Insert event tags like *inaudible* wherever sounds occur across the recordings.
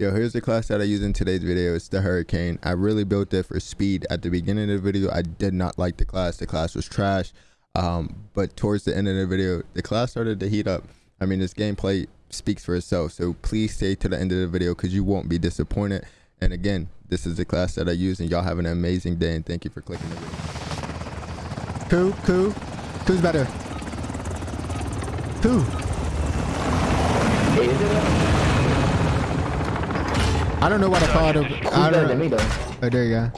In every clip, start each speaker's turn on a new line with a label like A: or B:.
A: Yo, here's the class that I use in today's video. It's the Hurricane. I really built it for speed. At the beginning of the video, I did not like the class. The class was trash. Um, but towards the end of the video, the class started to heat up. I mean, this gameplay speaks for itself. So please stay to the end of the video because you won't be disappointed. And again, this is the class that I use and y'all have an amazing day and thank you for clicking the video. Who? Who? Who's better? Who? I don't know what I called him. I don't know. Oh, there you go.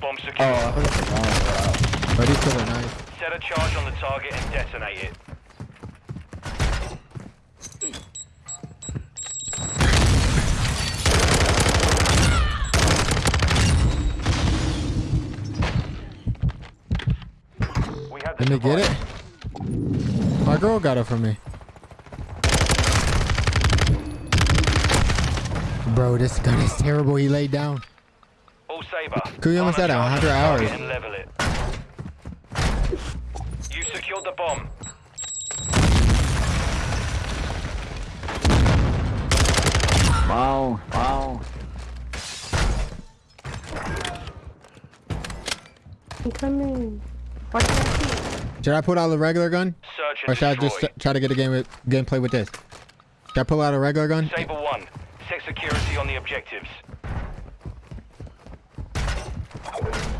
B: Bomb secure.
C: Oh, I
A: Oh, these two are nice.
B: Set a charge on the target and detonate it. We have the
A: Let me get it. My girl got it from me. Bro, this gun is terrible. He laid down.
B: All Saber.
A: Kuya almost
B: Find
A: at
B: a
A: 100
B: on the target
A: hours.
B: And level it. You secured the bomb.
C: Wow, wow.
D: I'm coming. Why can't I see?
A: Should I pull out a regular gun?
B: Search
A: Or
B: and
A: should I just try to get a game with gameplay with this? Should I pull out a regular gun?
B: Saber 1. Set security on the objectives. Left.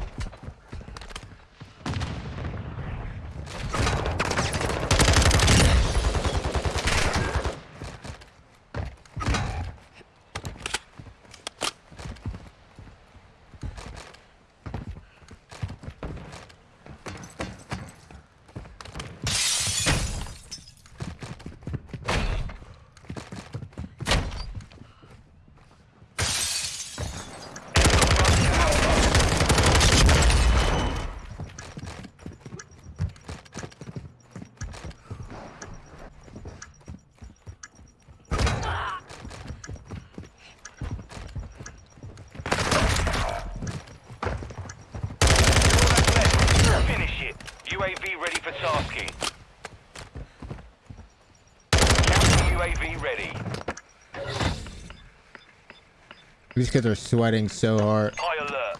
B: Finish it. UAV ready for tasking. Counter UAV ready.
A: These kids are sweating so hard.
B: High alert.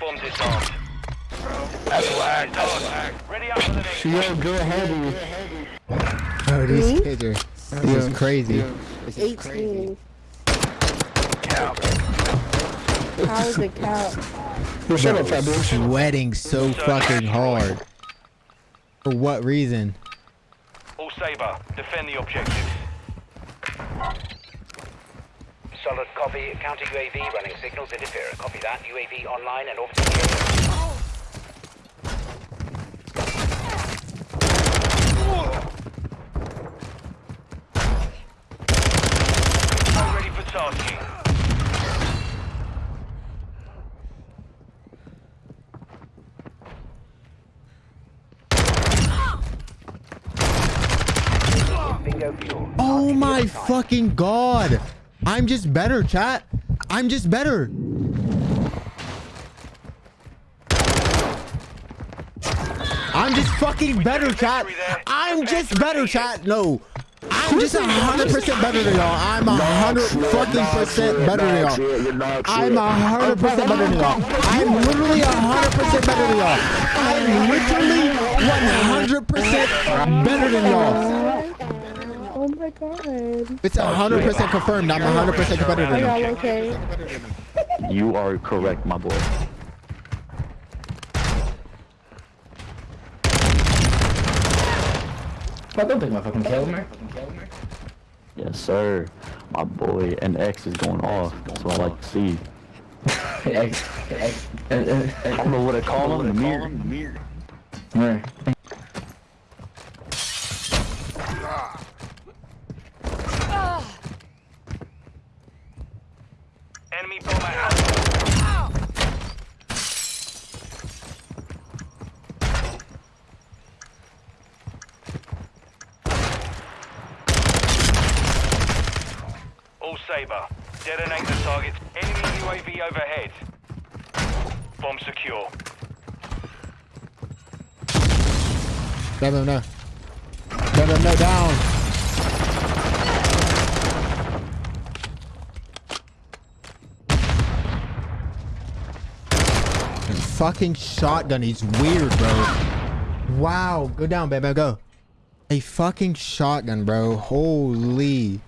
B: Bomb disarmed. That's lag. That's lag. Ready up for the next
C: Yo, go ahead.
A: Oh, these
D: Me?
A: kids are this is crazy.
D: 18. How is it count?
C: Shut up, Fabu.
A: Sweating so fucking hard. For what reason?
B: All Saber, defend the objectives.
E: Solid copy. Counter UAV running signals interfere. Copy that. UAV online and orbiting.
B: All ready for tasking.
E: Bingo fuel.
A: Oh my fucking god. I'm just better, chat. I'm just better. I'm just fucking better, chat. I'm just better, chat. No. I'm just a hundred percent better than y'all. I'm a hundred fucking percent better than y'all. I'm a hundred percent better than y'all. I'm literally a hundred percent better than y'all. I'm literally one hundred percent better than y'all.
D: My god.
A: It's hundred percent confirmed. I'm hundred percent better than
D: Are
A: y'all.
D: y'all okay?
C: You are correct, my boy.
F: I don't think my fucking kill me.
C: Yes, sir. My boy, an X is going off. That's what I like to see.
F: X, *laughs* X,
C: I don't know what to call him. The mirror.
F: Where?
B: Enemy bomber out. All Saber, detonate the target. Enemy UAV overhead. Bomb secure.
A: Grab him now. Grab him down. Fucking shotgun. He's weird, bro. Wow. Go down, baby. Go. A fucking shotgun, bro. Holy.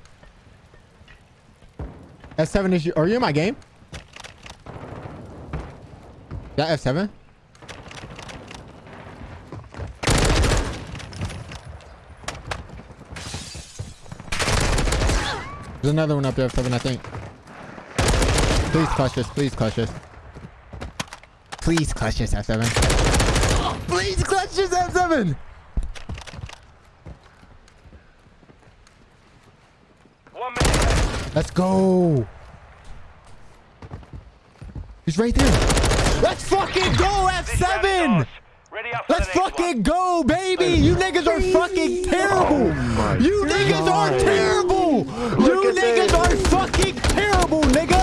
A: F7 is you. Are you in my game? Yeah, F7. There's another one up there, F7, I think. Please clutch this. Please clutch this. Please clutch this, F7. Please clutch this, F7!
B: One minute left.
A: Let's go. He's right there. Let's fucking go, F7!
B: starts. Ready up for
A: Let's fucking go, baby! You niggas are fucking terrible! You niggas are terrible! You niggas
C: this.
A: are fucking terrible, nigga!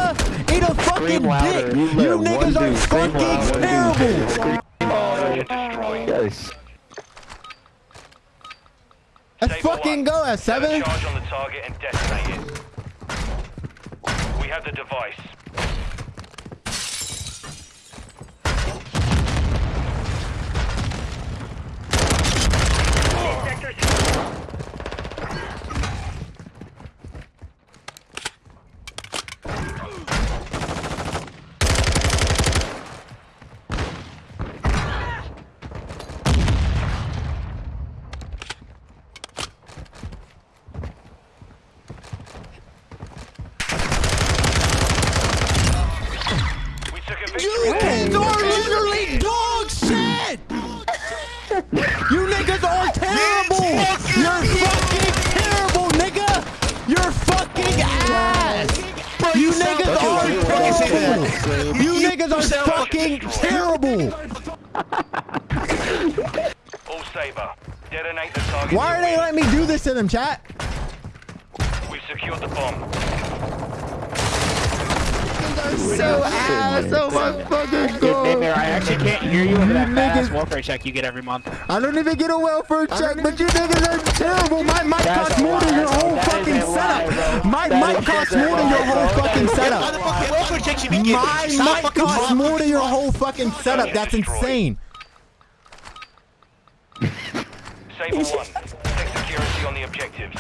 A: Eat a fucking dick!
C: You
A: You niggas are
C: dude scream
A: fucking terrible!
B: Target destroyed.
C: Yes.
A: Let's
B: Saber
A: fucking go,
B: Set a
A: F7!
B: charge on the target and detonate it. We have the device.
A: Fucking terrible! *laughs*
B: All Saber. Detonate the target.
A: Why are they letting me do this to them, chat?
B: We've secured the bomb.
A: So ass! Oh my fucking god!
G: I actually can't hear you over that fast welfare check you get every month.
A: I don't even get a welfare check, but you niggas are terrible. My mic costs more than your whole fucking setup. My mic costs more than your whole fucking setup.
G: fucking welfare checks you be getting?
A: My mic costs more than your whole fucking setup. That's insane.
B: Saber 1. Take security on the objectives.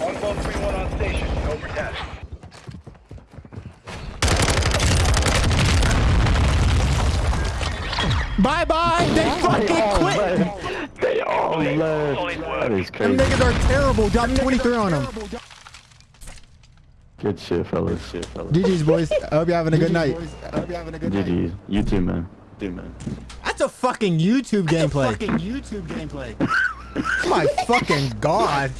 B: One ball three one on station.
A: Bye bye. They fucking quit.
C: They all
B: Solid
C: left.
B: work.
C: That is
A: Them
C: crazy.
A: niggas are terrible. Drop 23 on them.
C: Good shit, fellas. Good Shit, fellas.
A: GG's, boys. I hope you're having a good night.
C: i GG's. You too, man. You man.
A: That's a fucking YouTube gameplay.
G: That's a fucking YouTube gameplay. *laughs*
A: My fucking god.